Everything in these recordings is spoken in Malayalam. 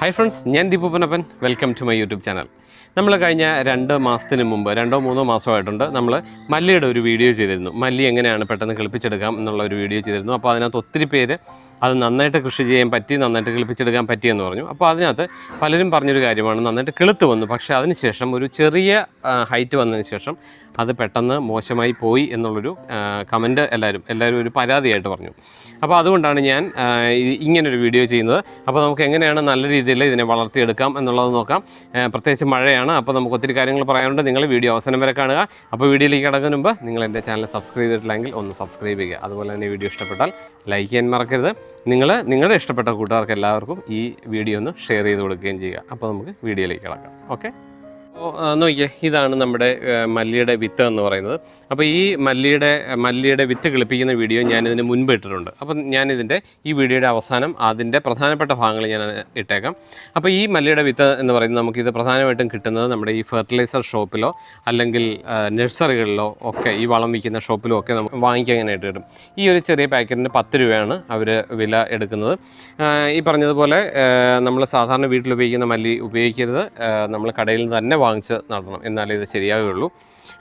ഹായ് ഫ്രണ്ട്സ് ഞാൻ ദീപൂപ്പനപ്പൻ welcome to my YouTube channel നമ്മൾ കഴിഞ്ഞ രണ്ട് മാസത്തിന് മുമ്പ് രണ്ടോ മൂന്നോ മാസമായിട്ടുണ്ട് നമ്മൾ മല്ലിയുടെ ഒരു വീഡിയോ ചെയ്തിരുന്നു. മല്ലി എങ്ങനെയാണ് പെട്ടെന്ന് കിളിപ്പിച്ചെടുക്കാം എന്നുള്ള ഒരു വീഡിയോ ചെയ്തിരുന്നു. അപ്പോൾ അതിനകത്ത് ഒത്തിരി പേര് അത് നന്നായിട്ട് കൃഷി ചെയ്യാൻ പറ്റി നന്നായിട്ട് കിളിപ്പിച്ചെടുക്കാൻ പറ്റിയെന്ന് പറഞ്ഞു. അപ്പോൾ അതിനകത്ത് പലരും പറഞ്ഞൊരു കാര്യമാണ് നന്നായിട്ട് കിളുത്ത് വന്നു. പക്ഷേ അതിനുശേഷം ഒരു ചെറിയ ഹൈറ്റ് വന്നതിന് ശേഷം അത് പെട്ടെന്ന് മോശമായി പോയി എന്നുള്ളൊരു കമന്റ് എല്ലാവരും എല്ലാവരും ഒരു പരാതിയായിട്ട് പറഞ്ഞു. അപ്പോൾ അതുകൊണ്ടാണ് ഞാൻ ഇങ്ങനൊരു വീഡിയോ ചെയ്യുന്നത്. അപ്പോൾ നമുക്ക് എങ്ങനെയാണ് നല്ല രീതിയിൽ ഇതിനെ വളർത്തിയെടുക്കാം എന്നുള്ളത് നോക്കാം. പ്രത്യേകിച്ച് മഴയാണ്. അപ്പോൾ നമുക്ക് ഒത്തിരി കാര്യങ്ങൾ പറയാനുണ്ട്. നിങ്ങൾ വീഡിയോ അവസാനം വരെ കാണുക. അപ്പോൾ വീഡിയോയിലേക്ക് കിടക്കുന്ന മുമ്പ് നിങ്ങൾ എന്റെ ചാനൽ സബ്സ്ക്രൈബ് ചെയ്തിട്ടില്ലെങ്കിൽ ഒന്ന് സബ്സ്ക്രൈബ് ചെയ്യുക. അതുപോലെ തന്നെ വീഡിയോ ഇഷ്ടപ്പെട്ടാൽ ലൈക്ക് ചെയ്യാൻ മറക്കരുത്. നിങ്ങൾ നിങ്ങളുടെ ഇഷ്ടപ്പെട്ട കൂട്ടുകാർക്ക് എല്ലാവർക്കും ഈ വീഡിയോ ഒന്ന് ഷെയർ ചെയ്ത് കൊടുക്കുകയും ചെയ്യുക. അപ്പോൾ നമുക്ക് വീഡിയോയിലേക്ക് കിടക്കാം. ഓക്കെ? നോക്കിയേ ഇതാണ് നമ്മുടെ മല്ലിയുടെ വിത്ത് എന്ന് പറയുന്നത്. അപ്പോൾ ഈ മല്ലിയുടെ മല്ലിയുടെ വിത്ത് കിളിപ്പിക്കുന്ന വീഡിയോ ഞാൻ മുൻപ് ഇട്ടിട്ടുണ്ട്. അപ്പം ഞാനിതിന്റെ ഈ വീഡിയോയുടെ അവസാനം അതിന്റെ പ്രധാനപ്പെട്ട ഭാഗങ്ങൾ ഞാൻ ഇട്ടേക്കാം. അപ്പോൾ ഈ മല്ലിയുടെ വിത്ത് എന്ന് പറയുന്നത് നമുക്കിത് പ്രധാനമായിട്ടും കിട്ടുന്നത് നമ്മുടെ ഈ ഫെർട്ടിലൈസർ ഷോപ്പിലോ അല്ലെങ്കിൽ നഴ്സറികളിലോ ഒക്കെ ഈ വളം വിൽക്കുന്ന ഷോപ്പിലോ ഒക്കെ നമുക്ക് വാങ്ങിക്കാനായിട്ട് കിട്ടും. ഈ ഒരു ചെറിയ പാക്കറ്റിന് പത്ത് രൂപയാണ് അവർ വില എടുക്കുന്നത്. ഈ പറഞ്ഞതുപോലെ നമ്മൾ സാധാരണ വീട്ടിൽ ഉപയോഗിക്കുന്ന മല്ലി ഉപയോഗിക്കരുത്. നമ്മൾ കടയിൽ നിന്ന് തന്നെ വാങ്ങിച്ച് നടണം. എന്നാലേ ഇത് ശരിയാകുകയുള്ളൂ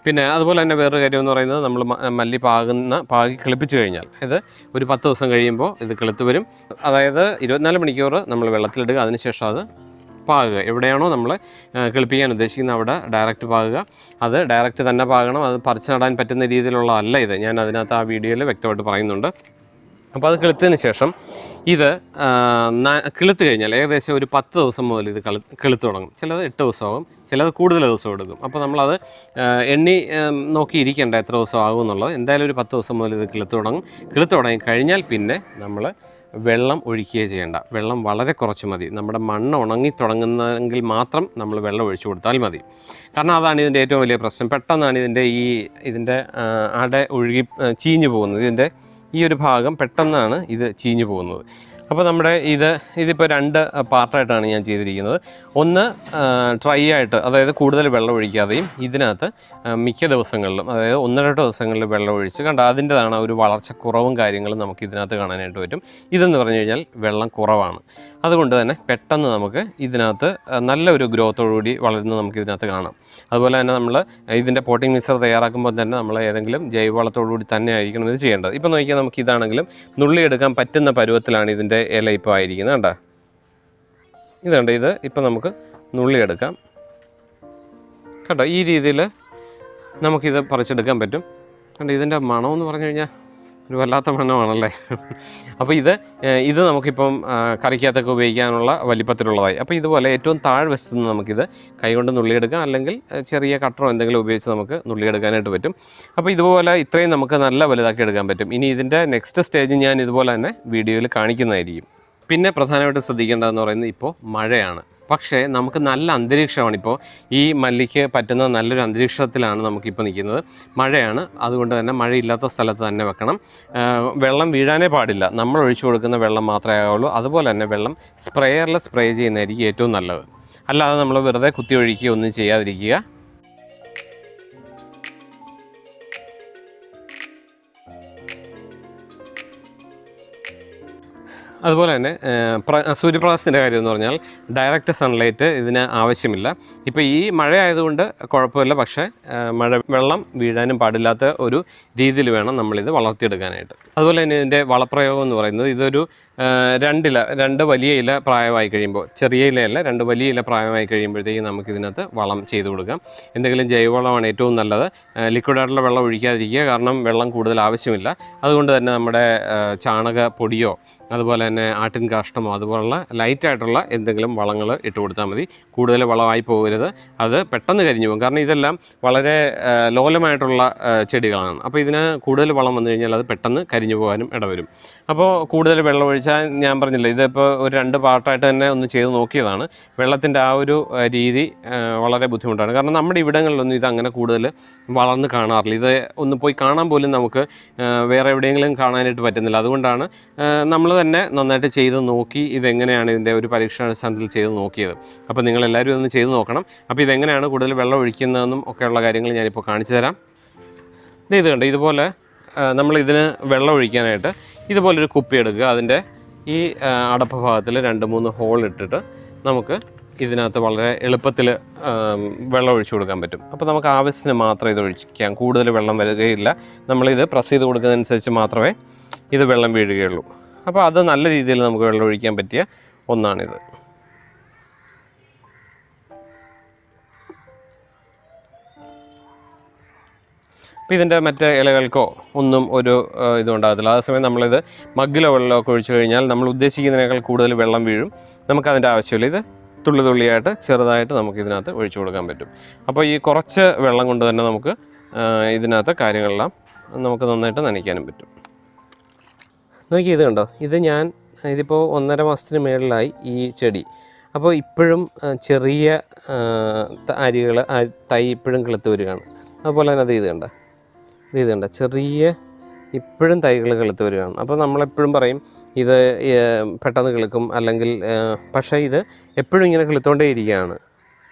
പിന്നെ അതുപോലെ തന്നെ വേറൊരു കാര്യം എന്ന് പറയുന്നത് നമ്മൾ മല്ലി പാകുന്ന പാകി കിളിപ്പിച്ച് കഴിഞ്ഞാൽ. ഇത് ഒരു പത്ത് ദിവസം കഴിയുമ്പോൾ ഇത് കിളുത്ത് വരും. അതായത് ഇരുപത്തിനാല് മണിക്കൂർ നമ്മൾ വെള്ളത്തിലിടുക. അതിനുശേഷം അത് പാകുക. എവിടെയാണോ നമ്മൾ കിളിപ്പിക്കാൻ ഉദ്ദേശിക്കുന്നത് അവിടെ ഡയറക്റ്റ് പാകുക. അത് ഡയറക്റ്റ് തന്നെ പാകണം. അത് പറിച്ച് നടാൻ പറ്റുന്ന രീതിയിലുള്ളതല്ല ഇത്. ഞാൻ അതിനകത്ത് ആ വീഡിയോയിൽ വ്യക്തമായിട്ട് പറയുന്നുണ്ട്. അപ്പോൾ അത് കിളുത്തതിന് ശേഷം ഇത് കിളുത്തു കഴിഞ്ഞാൽ ഏകദേശം ഒരു പത്ത് ദിവസം മുതൽ ഇത് കളി കിളുത്ത് തുടങ്ങും. ചിലത് എട്ട് ദിവസമാകും ചിലത് കൂടുതൽ ദിവസം എടുക്കും. അപ്പോൾ നമ്മളത് എണ്ണി നോക്കിയിരിക്കേണ്ട എത്ര ദിവസം ആകും എന്നുള്ളത് എന്തായാലും ഒരു പത്ത് ദിവസം മുതൽ ഇത് കിളുത്ത് തുടങ്ങും. കിളുത്ത് തുടങ്ങി കഴിഞ്ഞാൽ പിന്നെ നമ്മൾ വെള്ളം ഒഴിക്കുകയേ ചെയ്യേണ്ട. വെള്ളം വളരെ കുറച്ച് മതി. നമ്മുടെ മണ്ണ് ഉണങ്ങി തുടങ്ങുന്നെങ്കിൽ മാത്രം നമ്മൾ വെള്ളം ഒഴിച്ചു കൊടുത്താൽ മതി. കാരണം അതാണ് ഇതിന്റെ ഏറ്റവും വലിയ പ്രശ്നം. പെട്ടെന്നാണ് ഇതിന്റെ ഈ ഇതിന്റെ അട ഒഴുകി ചീഞ്ഞു പോകുന്നത്. ഇതിന്റെ ഈ ഒരു ഭാഗം പെട്ടെന്നാണ് ഇത് ചീഞ്ഞു പോകുന്നത്. അപ്പോൾ നമ്മുടെ ഇത് ഇതിപ്പോൾ രണ്ട് പാർട്ടായിട്ടാണ് ഞാൻ ചെയ്തിരിക്കുന്നത്. ഒന്ന് ട്രൈ ആയിട്ട് അതായത് കൂടുതൽ വെള്ളം ഒഴിക്കാതെയും ഇതിനകത്ത് മിക്ക ദിവസങ്ങളിലും അതായത് ഒന്ന് ദിവസങ്ങളിൽ വെള്ളം ഒഴിച്ച് കണ്ട അതിന്റെതാണ് ഒരു വളർച്ചക്കുറവും കാര്യങ്ങളും നമുക്ക് ഇതിനകത്ത് കാണാനായിട്ട് പറ്റും. ഇതെന്ന് പറഞ്ഞു കഴിഞ്ഞാൽ വെള്ളം കുറവാണ്. അതുകൊണ്ട് തന്നെ പെട്ടെന്ന് നമുക്ക് ഇതിനകത്ത് നല്ലൊരു ഗ്രോത്തോടുകൂടി വളരുന്നത് നമുക്ക് ഇതിനകത്ത് കാണാം. അതുപോലെ തന്നെ നമ്മൾ ഇതിന്റെ പോട്ടിംഗ് മിക്സർ തയ്യാറാക്കുമ്പോൾ തന്നെ നമ്മൾ ഏതെങ്കിലും ജൈവവളത്തോടുകൂടി തന്നെ ആയിരിക്കണം ഇത് ചെയ്യേണ്ടത്. ഇപ്പോൾ നോക്കിയാൽ നമുക്ക് ഇതാണെങ്കിലും നുള്ളിയെടുക്കാൻ പറ്റുന്ന പരുവത്തിലാണ് ഇതിന്റെ ഇല ഇപ്പോൾ ആയിരിക്കുന്നത് കണ്ടോ? ഇതുണ്ട് ഇത് ഇപ്പോൾ നമുക്ക് നുള്ളിയെടുക്കാം കേട്ടോ ഈ രീതിയിൽ നമുക്കിത് പറിച്ചെടുക്കാൻ പറ്റും. കണ്ടോ? ഇതിന്റെ മണമെന്ന് പറഞ്ഞു കഴിഞ്ഞാൽ ഒരു വല്ലാത്ത മണ്ണമാണല്ലേ? അപ്പോൾ ഇത് ഇത് നമുക്കിപ്പം കറിക്കകത്തൊക്കെ ഉപയോഗിക്കാനുള്ള വലിപ്പത്തിലുള്ളതായി. അപ്പോൾ ഇതുപോലെ ഏറ്റവും താഴ്വശത്ത് നിന്ന് നമുക്കിത് കൈകൊണ്ട് നുള്ളിയെടുക്കാം. അല്ലെങ്കിൽ ചെറിയ കട്ടറോ എന്തെങ്കിലും ഉപയോഗിച്ച് നമുക്ക് നുള്ളിയെടുക്കാനായിട്ട് പറ്റും. അപ്പോൾ ഇതുപോലെ ഇത്രയും നമുക്ക് നല്ല വലുതാക്കി എടുക്കാൻ പറ്റും. ഇനി ഇതിന്റെ നെക്സ്റ്റ് സ്റ്റേജ് ഞാൻ ഇതുപോലെ തന്നെ വീഡിയോയിൽ കാണിക്കുന്നതായിരിക്കും. പിന്നെ പ്രധാനമായിട്ടും ശ്രദ്ധിക്കേണ്ടതെന്ന് പറയുന്നത് ഇപ്പോൾ മഴയാണ്. പക്ഷേ നമുക്ക് നല്ല അന്തരീക്ഷമാണ് ഇപ്പോൾ. ഈ മല്ലിക്ക് പറ്റുന്ന നല്ലൊരു അന്തരീക്ഷത്തിലാണ് നമുക്കിപ്പോൾ നിൽക്കുന്നത്. മഴയാണ്. അതുകൊണ്ട് തന്നെ മഴയില്ലാത്ത സ്ഥലത്ത് തന്നെ വെക്കണം. വെള്ളം വീഴാനേ പാടില്ല. നമ്മൾ ഒഴിച്ചു കൊടുക്കുന്ന വെള്ളം മാത്രമേ ആവുള്ളൂ അതുപോലെ തന്നെ വെള്ളം സ്പ്രേയറിൽ സ്പ്രേ ചെയ്യുന്നതായിരിക്കും ഏറ്റവും നല്ലത്. അല്ലാതെ നമ്മൾ വെറുതെ കുത്തി ഒഴിക്കുകയോ ഒന്നും ചെയ്യാതിരിക്കുക. അതുപോലെ തന്നെ പ്ര- സൂര്യപ്രകാശത്തിന്റെ കാര്യം എന്ന് പറഞ്ഞാൽ ഡയറക്റ്റ് സൺലൈറ്റ് ഇതിന് ആവശ്യമില്ല. ഇപ്പോൾ ഈ മഴ ആയതുകൊണ്ട് കുഴപ്പമില്ല. പക്ഷേ മഴ വെള്ളം വീഴാനും പാടില്ലാത്ത ഒരു രീതിയിൽ വേണം നമ്മളിത് വളർത്തിയെടുക്കാനായിട്ട്. അതുപോലെ തന്നെ ഇതിന്റെ വളപ്രയോഗം എന്ന് പറയുന്നത് ഇതൊരു രണ്ടില രണ്ട് വലിയ ഇല പ്രായമായി കഴിയുമ്പോൾ ചെറിയ ഇലയല്ല രണ്ട് വലിയ ഇല പ്രായമായി കഴിയുമ്പോഴത്തേക്കും നമുക്കിതിനകത്ത് വളം ചെയ്തു കൊടുക്കാം. എന്തെങ്കിലും ജൈവവളമാണ് ഏറ്റവും നല്ലത്. ലിക്വിഡായിട്ടുള്ള വെള്ളം ഒഴിക്കാതിരിക്കുക. കാരണം വെള്ളം കൂടുതൽ ആവശ്യമില്ല. അതുകൊണ്ട് തന്നെ നമ്മുടെ ചാണക ചാണകപ്പൊടിയോ അതുപോലെ തന്നെ ആട്ടിൻ കാഷ്ടമോ അതുപോലുള്ള ലൈറ്റായിട്ടുള്ള എന്തെങ്കിലും വളങ്ങൾ ഇട്ട് കൊടുത്താൽ മതി. കൂടുതൽ വളമായി പോകരുത്. അത് പെട്ടെന്ന് കരിഞ്ഞു പോകും. കാരണം ഇതെല്ലാം വളരെ ലോലമായിട്ടുള്ള ചെടികളാണ്. അപ്പോൾ ഇതിന് കൂടുതൽ വളം വന്നു കഴിഞ്ഞാൽ അത് പെട്ടെന്ന് കരിഞ്ഞു പോകാനും ഇടവരും. അപ്പോൾ കൂടുതൽ വെള്ളം ഒഴിച്ചാൽ ഞാൻ പറഞ്ഞില്ല ഇതിപ്പോൾ ഒരു രണ്ട് പാർട്ടായിട്ട് തന്നെ ഒന്ന് ചെയ്ത് നോക്കിയതാണ്. വെള്ളത്തിന്റെ ആ ഒരു രീതി വളരെ ബുദ്ധിമുട്ടാണ്. കാരണം നമ്മുടെ ഇവിടങ്ങളിലൊന്നും ഇത് അങ്ങനെ കൂടുതൽ വളർന്ന് കാണാറില്ല. ഇത് ഒന്ന് പോയി കാണാൻ പോലും നമുക്ക് വേറെ എവിടെയെങ്കിലും കാണാനായിട്ട് പറ്റുന്നില്ല. അതുകൊണ്ടാണ് നമ്മൾ തന്നെ നന്നായിട്ട് ചെയ്ത് നോക്കി ഇതെങ്ങനെയാണ് ഇതിന്റെ ഒരു പരീക്ഷണാടിസ്ഥാനത്തിൽ ചെയ്ത് നോക്കിയത്. അപ്പോൾ നിങ്ങളെല്ലാവരും ഒന്ന് ചെയ്ത് നോക്കണം. അപ്പോൾ ഇതെങ്ങനെയാണ് കൂടുതൽ വെള്ളം ഒഴിക്കുന്നതെന്നും ഒക്കെയുള്ള കാര്യങ്ങൾ ഞാനിപ്പോൾ കാണിച്ചു തരാം. ഇത് കണ്ട് ഇതുപോലെ നമ്മൾ ഇതിന് വെള്ളം ഒഴിക്കാനായിട്ട് ഇതുപോലൊരു കുപ്പി എടുക്കുക. അതിന്റെ ഈ അടപ്പ് ഭാഗത്തിൽ രണ്ട് മൂന്ന് ഹോൾ ഇട്ടിട്ട് നമുക്ക് ഇതിനകത്ത് വളരെ എളുപ്പത്തിൽ വെള്ളം ഒഴിച്ചു കൊടുക്കാൻ പറ്റും. അപ്പോൾ നമുക്ക് ആവശ്യത്തിന് മാത്രമേ ഇത് ഒഴിക്കാം കൂടുതൽ വെള്ളം വരികയില്ല. നമ്മളിത് പ്രസ് ചെയ്ത് കൊടുക്കുന്നതനുസരിച്ച് മാത്രമേ ഇത് വെള്ളം വീഴുകയുള്ളൂ. അപ്പോൾ അത് നല്ല രീതിയിൽ നമുക്ക് വെള്ളം ഒഴിക്കാൻ പറ്റിയ ഒന്നാണിത്. അപ്പോൾ ഇതിന്റെ മറ്റേ ഇലകൾക്കോ ഒന്നും ഒരു ഇതും ഉണ്ടാകത്തില്ല അതേസമയം നമ്മളിത് മഗ്ഗിലോ വെള്ളമൊക്കെ ഒഴിച്ചു കഴിഞ്ഞാൽ നമ്മൾ ഉദ്ദേശിക്കുന്നതിനേക്കാൾ കൂടുതൽ വെള്ളം വീഴും. നമുക്കതിന്റെ ആവശ്യമില്ല. ഇത് തുള്ളി തുള്ളിയായിട്ട് ചെറുതായിട്ട് നമുക്ക് ഇതിനകത്ത് ഒഴിച്ചു കൊടുക്കാൻ പറ്റും. അപ്പോൾ ഈ കുറച്ച് വെള്ളം കൊണ്ട് തന്നെ നമുക്ക് ഇതിനകത്ത് കാര്യങ്ങളെല്ലാം നമുക്ക് നന്നായിട്ട് നനയ്ക്കാനും പറ്റും. നോക്കി ഇത് കണ്ടോ? ഇത് ഞാൻ ഇതിപ്പോൾ ഒന്നര മാസത്തിന് മേളിലായി ഈ ചെടി. അപ്പോൾ ഇപ്പോഴും ചെറിയ അരികൾ തൈ ഇപ്പോഴും കിളുത്ത് വരികയാണ്. അതുപോലെ തന്നെ അത് ഇത് കണ്ട? ഇത് ഇത് കണ്ട? ചെറിയ ഇപ്പോഴും തൈകൾ കിളുത്ത് വരികയാണ്. അപ്പോൾ നമ്മളെപ്പോഴും പറയും ഇത് പെട്ടെന്ന് കിളുക്കും അല്ലെങ്കിൽ പക്ഷേ ഇത് എപ്പോഴും ഇങ്ങനെ കിളുത്തോണ്ടേ ഇരിക്കുകയാണ്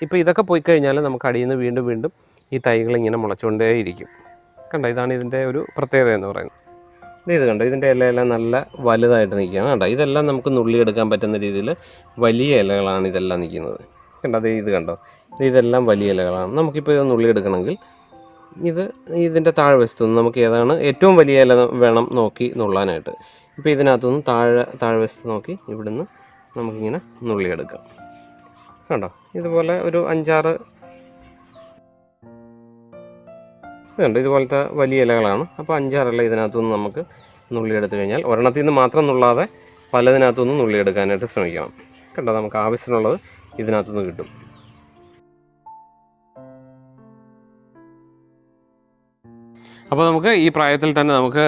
ഇപ്പോൾ ഇതൊക്കെ പോയി കഴിഞ്ഞാൽ നമുക്ക് അടിയിൽ നിന്ന് വീണ്ടും വീണ്ടും ഈ തൈകൾ ഇങ്ങനെ മുളച്ചുകൊണ്ടേ ഇരിക്കും കണ്ട? ഇതാണ് ഇതിന്റെ ഒരു പ്രത്യേകത എന്ന് പറയുന്നത്. ഇത് കണ്ടോ? ഇതിന്റെ ഇലയെല്ലാം നല്ല വലുതായിട്ട് നിൽക്കുകയാണ് കണ്ടോ? ഇതെല്ലാം നമുക്ക് നുള്ളിയെടുക്കാൻ പറ്റുന്ന രീതിയിൽ വലിയ ഇലകളാണ് ഇതെല്ലാം നിൽക്കുന്നത്. കണ്ടോ? അത് ഇത് കണ്ടോ? ഇതെല്ലാം വലിയ ഇലകളാണ്. നമുക്കിപ്പോൾ ഇത് നുള്ളിയെടുക്കണമെങ്കിൽ ഇത് ഇതിന്റെ താഴ്വശത്തുനിന്ന് നമുക്ക് ഏതാണ് ഏറ്റവും വലിയ ഇല വേണം നോക്കി നുള്ളാനായിട്ട്. ഇപ്പോൾ ഇതിനകത്തുനിന്ന് താഴെ താഴെ താഴ്വശത്ത് നോക്കി ഇവിടുന്ന് നമുക്കിങ്ങനെ നുള്ളിയെടുക്കാം. കണ്ടോ? ഇതുപോലെ ഒരു അഞ്ചാറ് ഇതുണ്ട്. ഇതുപോലത്തെ വലിയ ഇലകളാണ്. അപ്പോൾ അഞ്ചാറില ഇതിനകത്തുനിന്ന് നമുക്ക് നുള്ളിയെടുത്ത് കഴിഞ്ഞാൽ ഒരെണ്ണത്തിൽ നിന്ന് മാത്രം നുള്ളാതെ പലതിനകത്തുനിന്ന് നുള്ളിയെടുക്കാനായിട്ട് ശ്രമിക്കണം. കണ്ടോ? നമുക്ക് ആവശ്യത്തിനുള്ളത് ഇതിനകത്തുനിന്ന് കിട്ടും. അപ്പോൾ നമുക്ക് ഈ പ്രായത്തിൽ തന്നെ നമുക്ക്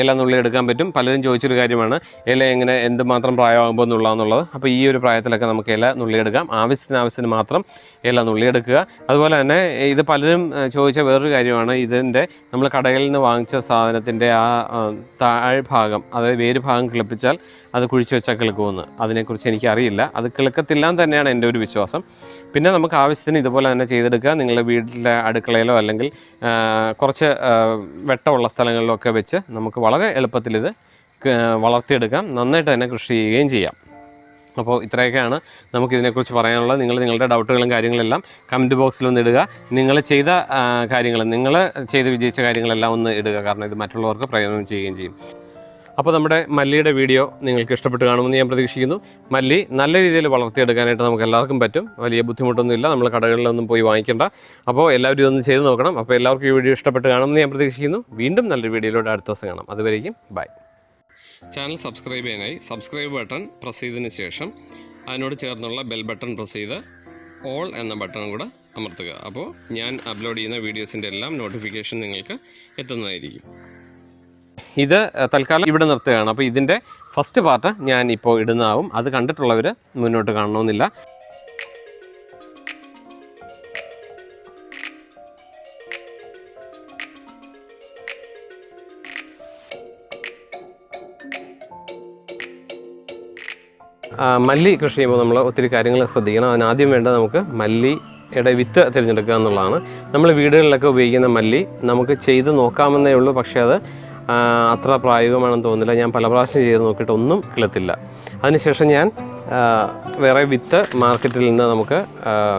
ഇല നുള്ളി എടുക്കാൻ പറ്റും. പലരും ചോദിച്ചൊരു കാര്യമാണ് ഇല എങ്ങനെ എന്തുമാത്രം പ്രായമാകുമ്പോൾ എന്നുള്ളതെന്നുള്ളത് അപ്പോൾ ഈ ഒരു പ്രായത്തിലൊക്കെ നമുക്ക് ഇല നുള്ളിയെടുക്കാം ആവശ്യത്തിന് ആവശ്യത്തിന് മാത്രം ഇല നുള്ളിയെടുക്കുക അതുപോലെ തന്നെ ഇത് പലരും ചോദിച്ച വേറൊരു കാര്യമാണ്. ഇതിന്റെ നമ്മൾ കടകളിൽ നിന്ന് വാങ്ങിച്ച സാധനത്തിന്റെ ആ താഴ്ഭാഗം അതായത് വേര് ഭാഗം കിളിപ്പിച്ചാൽ അത് കുഴിച്ച് വെച്ചാൽ കിളുക്കുമെന്ന്. അതിനെക്കുറിച്ച് എനിക്കറിയില്ല. അത് കിളുക്കത്തില്ല എന്ന് തന്നെയാണ് എന്റെ ഒരു വിശ്വാസം. പിന്നെ നമുക്ക് ആവശ്യത്തിന് ഇതുപോലെ തന്നെ ചെയ്തെടുക്കുക. നിങ്ങളുടെ വീട്ടിലെ അടുക്കളയിലോ അല്ലെങ്കിൽ കുറച്ച് വെട്ടമുള്ള സ്ഥലങ്ങളിലോ ഒക്കെ വെച്ച് നമുക്ക് വളരെ എളുപ്പത്തിൽ ഇത് വളർത്തിയെടുക്കാം. നന്നായിട്ട് തന്നെ കൃഷി ചെയ്യുകയും ചെയ്യാം. അപ്പോൾ ഇത്രയൊക്കെയാണ് നമുക്കിതിനെക്കുറിച്ച് പറയാനുള്ളത്. നിങ്ങൾ നിങ്ങളുടെ ഡൗട്ടുകളും കാര്യങ്ങളെല്ലാം കമന്റ് ബോക്സിൽ ഒന്ന് ഇടുക. നിങ്ങൾ ചെയ്ത കാര്യങ്ങൾ നിങ്ങൾ ചെയ്ത് വിജയിച്ച കാര്യങ്ങളെല്ലാം ഒന്ന് ഇടുക. കാരണം ഇത് മറ്റുള്ളവർക്ക് പ്രയോജനം ചെയ്യുകയും ചെയ്യും. അപ്പോൾ നമ്മുടെ മല്ലിയുടെ വീഡിയോ നിങ്ങൾക്ക് ഇഷ്ടപ്പെട്ട് കാണുമെന്ന് ഞാൻ പ്രതീക്ഷിക്കുന്നു. മല്ലി നല്ല രീതിയിൽ വളർത്തിയെടുക്കാനായിട്ട് നമുക്ക് എല്ലാവർക്കും പറ്റും. വലിയ ബുദ്ധിമുട്ടൊന്നുമില്ല. നമ്മൾ കടകളിലൊന്നും പോയി വാങ്ങിക്കേണ്ട. അപ്പോൾ എല്ലാവരും ഇതൊന്ന് ചെയ്ത് നോക്കണം. അപ്പോൾ എല്ലാവർക്കും ഈ വീഡിയോ ഇഷ്ടപ്പെട്ട് കാണുമെന്ന് ഞാൻ പ്രതീക്ഷിക്കുന്നു. വീണ്ടും നല്ലൊരു വീഡിയോയിലൂടെ അടുത്ത ദിവസം കാണാം. അതുവരേക്കും ബൈ. ചാനൽ സബ്സ്ക്രൈബ് ചെയ്യാനായി സബ്സ്ക്രൈബ് ബട്ടൺ പ്രസ് ചെയ്തതിന് ശേഷം അതിനോട് ചേർന്നുള്ള ബെൽ ബട്ടൺ പ്രസ് ചെയ്ത് ഓൾ എന്ന ബട്ടണും കൂടെ അമർത്തുക. അപ്പോൾ ഞാൻ അപ്ലോഡ് ചെയ്യുന്ന വീഡിയോസിന്റെ എല്ലാം നോട്ടിഫിക്കേഷൻ നിങ്ങൾക്ക് എത്തുന്നതായിരിക്കും. ഇത് തൽക്കാലം ഇവിടെ നിർത്തുകയാണ്. അപ്പോൾ ഇതിന്റെ ഫസ്റ്റ് പാർട്ട് ഞാൻ ഇപ്പോൾ ഇടുന്നതാവും. അത് കണ്ടിട്ടുള്ളവർ മുന്നോട്ട് കാണണമെന്നില്ല. മല്ലി കൃഷി ചെയ്യുമ്പോൾ നമ്മൾ ഒത്തിരി കാര്യങ്ങൾ ശ്രദ്ധിക്കണം. അതിനാദ്യം വേണ്ട നമുക്ക് മല്ലിയുടെ വിത്ത് തിരഞ്ഞെടുക്കുക എന്നുള്ളതാണ്. നമ്മൾ വീടുകളിലൊക്കെ ഉപയോഗിക്കുന്ന മല്ലി നമുക്ക് ചെയ്ത് നോക്കാമെന്നേ ഉള്ളൂ. പക്ഷേ അത് അത്ര പ്രായോഗികമാണെന്ന് തോന്നുന്നില്ല. ഞാൻ പല പ്രാവശ്യം ചെയ്ത് നോക്കിയിട്ട് ഒന്നും കിളത്തില്ല അതിനുശേഷം ഞാൻ വേറെ വിത്ത് മാർക്കറ്റിൽ നിന്ന് നമുക്ക്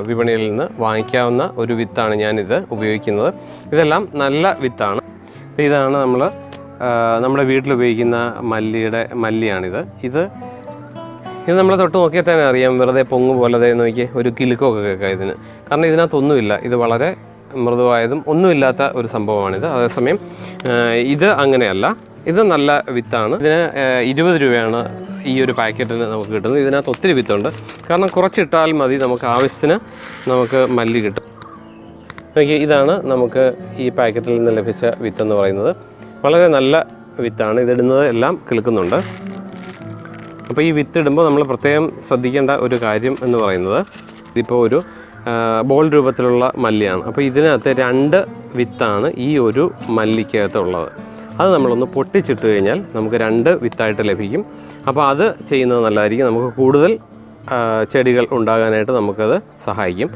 വിപണിയിൽ നിന്ന് വാങ്ങിക്കാവുന്ന ഒരു വിത്താണ് ഞാനിത് ഉപയോഗിക്കുന്നത്. ഇതെല്ലാം നല്ല വിത്താണ്. ഇതാണ് നമ്മൾ നമ്മുടെ വീട്ടിൽ ഉപയോഗിക്കുന്ന മല്ലിയുടെ മല്ലിയാണിത്. ഇത് ഇത് നമ്മൾ തൊട്ട് നോക്കിയാൽ തന്നെ അറിയാം. വെറുതെ പൊങ്ങ് പോലെ നോക്കി ഒരു കിലുക്കമൊക്കെ കേൾക്കാം ഇതിന്. കാരണം ഇതിനകത്തൊന്നുമില്ല. ഇത് വളരെ മൃദുവായതും ഒന്നുമില്ലാത്ത ഒരു സംഭവമാണിത്. അതേസമയം ഇത് അങ്ങനെയല്ല. ഇത് നല്ല വിത്താണ്. ഇതിന് ഇരുപത് രൂപയാണ് ഈ ഒരു പാക്കറ്റിന് നമുക്ക് കിട്ടുന്നത്. ഇതിനകത്ത് ഒത്തിരി വിത്തുണ്ട്. കാരണം കുറച്ചിട്ടാൽ മതി നമുക്ക് ആവശ്യത്തിന് നമുക്ക് മല്ലി കിട്ടും. നോക്കി ഇതാണ് നമുക്ക് ഈ പാക്കറ്റിൽ നിന്ന് ലഭിച്ച വിത്തെന്ന് പറയുന്നത്. വളരെ നല്ല വിത്താണ്. ഇതിടുന്നത് എല്ലാം കിളുക്കുന്നുണ്ട്. അപ്പോൾ ഈ വിത്തിടുമ്പോൾ നമ്മൾ പ്രത്യേകം ശ്രദ്ധിക്കേണ്ട ഒരു കാര്യം എന്ന് പറയുന്നത് ഇതിപ്പോൾ ഒരു ബോൾ രൂപത്തിലുള്ള മല്ലിയാണ്. അപ്പോൾ ഇതിനകത്ത് രണ്ട് വിത്താണ് ഈ ഒരു മല്ലിക്കകത്ത് ഉള്ളത്. അത് നമ്മളൊന്ന് പൊട്ടിച്ചിട്ട് കഴിഞ്ഞാൽ നമുക്ക് രണ്ട് വിത്തായിട്ട് ലഭിക്കും. അപ്പോൾ അത് ചെയ്യുന്നത് നല്ലതായിരിക്കും. നമുക്ക് കൂടുതൽ ചെടികൾ ഉണ്ടാകാനായിട്ട് നമുക്കത് സഹായിക്കും.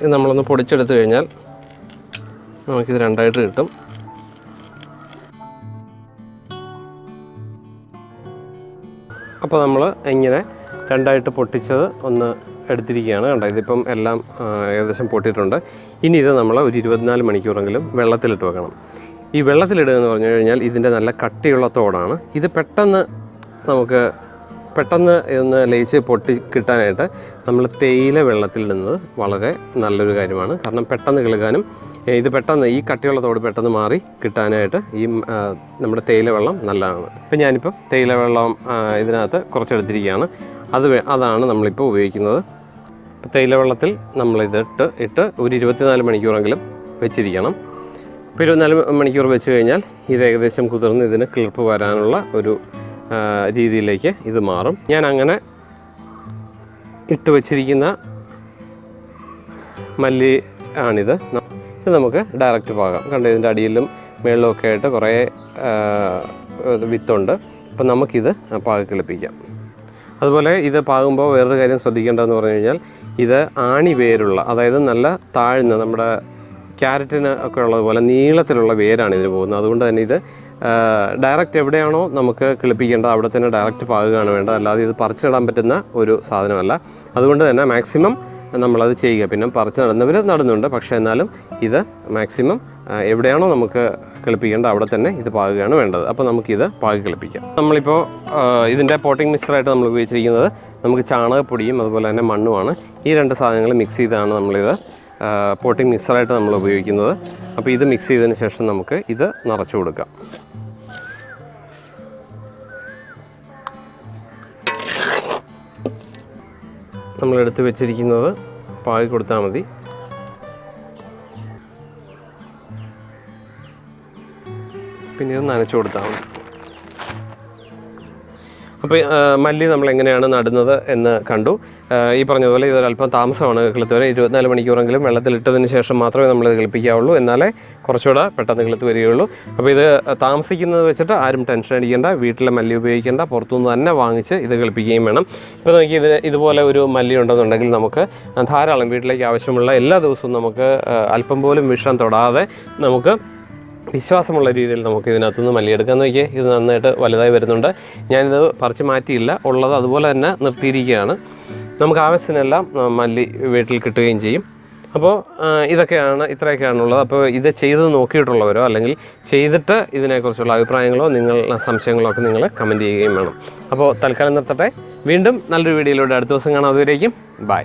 ഇത് നമ്മളൊന്ന് പൊടിച്ചെടുത്ത് കഴിഞ്ഞാൽ നമുക്കിത് രണ്ടായിട്ട് കിട്ടും. അപ്പോൾ നമ്മൾ ഇങ്ങനെ രണ്ടായിട്ട് പൊട്ടിച്ചത് ഒന്ന് എടുത്തിരിക്കുകയാണ്. കണ്ടോ ഇതിപ്പം എല്ലാം ഏകദേശം പൊട്ടിയിട്ടുണ്ട്. ഇനി ഇത് നമ്മൾ ഒരു ഇരുപത്തിനാല് മണിക്കൂറെങ്കിലും വെള്ളത്തിലിട്ട് വെക്കണം. ഈ വെള്ളത്തിലിടുക എന്ന് പറഞ്ഞു കഴിഞ്ഞാൽ ഇതിന്റെ നല്ല കട്ടിയുള്ള തോടാണ്. ഇത് പെട്ടെന്ന് നമുക്ക് പെട്ടെന്ന് ഇതൊന്ന് ലയിച്ച് പൊട്ടി കിട്ടാനായിട്ട് നമ്മൾ തേയില വെള്ളത്തിൽ വെള്ളത്തിലിടുന്നത് വളരെ നല്ലൊരു കാര്യമാണ്. കാരണം പെട്ടെന്ന് കിളുകാനും ഇത് പെട്ടെന്ന് ഈ കട്ടിയുള്ള തോട് പെട്ടെന്ന് മാറി കിട്ടാനായിട്ട് ഈ നമ്മുടെ തേയില വെള്ളം നല്ലതാണ്. ഇപ്പം ഞാനിപ്പം തേയില വെള്ളം ഇതിനകത്ത് കുറച്ചെടുത്തിരിക്കുകയാണ്. അത് അതാണ് നമ്മളിപ്പോൾ ഉപയോഗിക്കുന്നത്. തേയിലവെള്ളത്തിൽ തേയില വെള്ളത്തിൽ നമ്മളിതിട്ട് ഇട്ട് ഒരു ഇരുപത്തിനാല് മണിക്കൂറെങ്കിലും വെച്ചിരിക്കണം. ഇപ്പോൾ ഇരുപത്തിനാല് മണിക്കൂർ വെച്ച് കഴിഞ്ഞാൽ ഇത് ഏകദേശം കുതിർന്ന് ഇതിന് കിളിർപ്പ് വരാനുള്ള ഒരു രീതിയിലേക്ക് ഇത് മാറും. ഞാൻ അങ്ങനെ ഇട്ട് വച്ചിരിക്കുന്ന മല്ലി ആണിത്. ഇത് നമുക്ക് ഡയറക്റ്റ് പാകാം. കണ്ടോ ഇതിന്റെ അടിയിലും മേളിലും ഒക്കെ ആയിട്ട് കുറേ വിത്തുണ്ട്. അപ്പം നമുക്കിത് പാകി കിളിപ്പിക്കാം. അതുപോലെ ഇത് പാകുമ്പോൾ വേറൊരു കാര്യം ശ്രദ്ധിക്കേണ്ടതെന്ന് പറഞ്ഞു കഴിഞ്ഞാൽ ഇത് ആണി വേരുള്ള അതായത് നല്ല താഴ്ന്ന നമ്മുടെ ക്യാരറ്റിന് ഒക്കെ ഉള്ളതുപോലെ നീളത്തിലുള്ള വേരാണ് ഇതിന് പോകുന്നത്. അതുകൊണ്ട് തന്നെ ഇത് ഡയറക്റ്റ് എവിടെയാണോ നമുക്ക് കിളിപ്പിക്കേണ്ടത് അവിടെ തന്നെ ഡയറക്റ്റ് പാകുകയാണ് വേണ്ടത്. അല്ലാതെ ഇത് പറിച്ചിടാൻ പറ്റുന്ന ഒരു സാധനമല്ല. അതുകൊണ്ട് തന്നെ മാക്സിമം നമ്മളത് ചെയ്യുക. പിന്നെ പറിച്ച് നടുന്നവർ നടുന്നുണ്ട്. പക്ഷേ എന്നാലും ഇത് മാക്സിമം എവിടെയാണോ നമുക്ക് കിളിപ്പിക്കേണ്ടത് അവിടെ തന്നെ ഇത് പാകുകയാണ് വേണ്ടത്. അപ്പോൾ നമുക്കിത് പാകി കിളിപ്പിക്കാം. നമ്മളിപ്പോൾ ഇതിന്റെ പോട്ടിംഗ് മിക്സറായിട്ട് നമ്മൾ ഉപയോഗിച്ചിരിക്കുന്നത് നമുക്ക് ചാണകപ്പൊടിയും അതുപോലെ തന്നെ മണ്ണുമാണ്. ഈ രണ്ട് സാധനങ്ങൾ മിക്സ് ചെയ്താണ് നമ്മളിത് പോട്ടിംഗ് മിക്സറായിട്ട് നമ്മൾ ഉപയോഗിക്കുന്നത്. അപ്പോൾ ഇത് മിക്സ് ചെയ്തതിന് ശേഷം നമുക്ക് ഇത് നിറച്ചു കൊടുക്കാം. നമ്മളെടുത്ത് വെച്ചിരിക്കുന്നത് പാകി കൊടുത്താൽ മതി. പിന്നെ ഇത് നനച്ചു കൊടുത്താൽ മതി. അപ്പോൾ മല്ലി നമ്മൾ എങ്ങനെയാണ് നടുന്നത് എന്ന് കണ്ടു. ഈ പറഞ്ഞതുപോലെ ഇതൊരല്പം താമസമാണ് കിളുത്ത് വരെ ഇരുപത്തിനാല് മണിക്കൂറെങ്കിലും വെള്ളത്തിലിട്ടതിന് ശേഷം മാത്രമേ നമ്മൾ ഇത് കിളിപ്പിക്കാവുള്ളൂ. എന്നാലേ കുറച്ചുകൂടെ പെട്ടെന്ന് കിളുത്ത് വരികയുള്ളൂ. അപ്പോൾ ഇത് താമസിക്കുന്നത് വെച്ചിട്ട് ആരും ടെൻഷൻ അടിക്കേണ്ട. വീട്ടിലെ മല്ലി ഉപയോഗിക്കേണ്ട. പുറത്തുനിന്ന് തന്നെ വാങ്ങിച്ച് ഇത് കിളിപ്പിക്കുകയും വേണം. ഇപ്പോൾ നോക്കി ഇത് ഇതുപോലെ ഒരു മല്ലി ഉണ്ടെന്നുണ്ടെങ്കിൽ നമുക്ക് ധാരാളം വീട്ടിലേക്ക് ആവശ്യമുള്ള എല്ലാ ദിവസവും നമുക്ക് അല്പം പോലും വിഷം തൊടാതെ നമുക്ക് വിശ്വാസമുള്ള രീതിയിൽ നമുക്ക് ഇതിനകത്തുനിന്ന് മല്ലിയെടുക്കാൻ നോക്കിയേ ഇത് നന്നായിട്ട് വലുതായി വരുന്നുണ്ട്. ഞാനിത് പറിച്ച് മാറ്റിയില്ല. ഉള്ളത് അതുപോലെ തന്നെ നിർത്തിയിരിക്കുകയാണ്. നമുക്ക് ആവശ്യത്തിനെല്ലാം മല്ലി വീട്ടിൽ കിട്ടുകയും ചെയ്യും. അപ്പോൾ ഇതൊക്കെയാണ് ഇത്രയൊക്കെയാണുള്ളത്. അപ്പോൾ ഇത് ചെയ്ത് നോക്കിയിട്ടുള്ളവരോ അല്ലെങ്കിൽ ചെയ്തിട്ട് ഇതിനെക്കുറിച്ചുള്ള അഭിപ്രായങ്ങളോ നിങ്ങൾ സംശയങ്ങളോ ഒക്കെ നിങ്ങൾ കമന്റ് ചെയ്യുകയും വേണം. അപ്പോൾ തൽക്കാലം നിർത്തട്ടെ. വീണ്ടും നല്ലൊരു വീഡിയോയിലൂടെ അടുത്ത ദിവസം കാണാം. അതുവരേക്കും ബൈ.